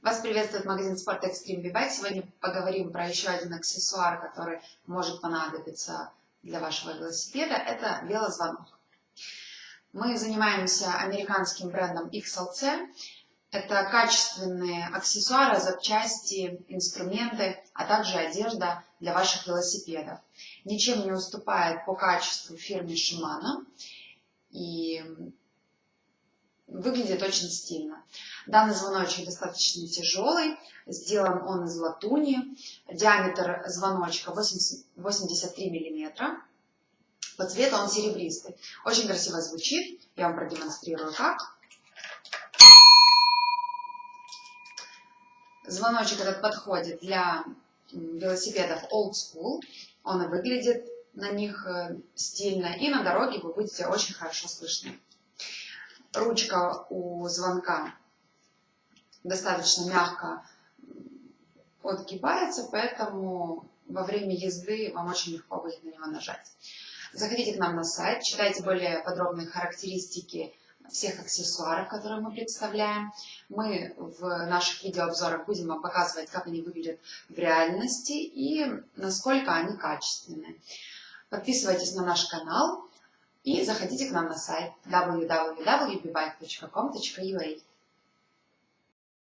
Вас приветствует магазин спорта Extreme V-Bike. Сегодня поговорим про еще один аксессуар, который может понадобиться для вашего велосипеда. Это велозвонок. Мы занимаемся американским брендом XLC. Это качественные аксессуары, запчасти, инструменты, а также одежда для ваших велосипедов. Ничем не уступает по качеству фирме Shimano. И Выглядит очень стильно. Данный звоночек достаточно тяжелый, сделан он из латуни. Диаметр звоночка 80, 83 мм. По цвету он серебристый. Очень красиво звучит. Я вам продемонстрирую как. Звоночек этот подходит для велосипедов Old School. Он и выглядит на них э, стильно. И на дороге вы будете очень хорошо слышны ручка у звонка достаточно мягко отгибается, поэтому во время езды вам очень легко будет на него нажать. Заходите к нам на сайт, читайте более подробные характеристики всех аксессуаров, которые мы представляем. Мы в наших видеообзорах будем вам показывать, как они выглядят в реальности и насколько они качественные. Подписывайтесь на наш канал, и заходите к нам на сайт www.bbike.com.ua.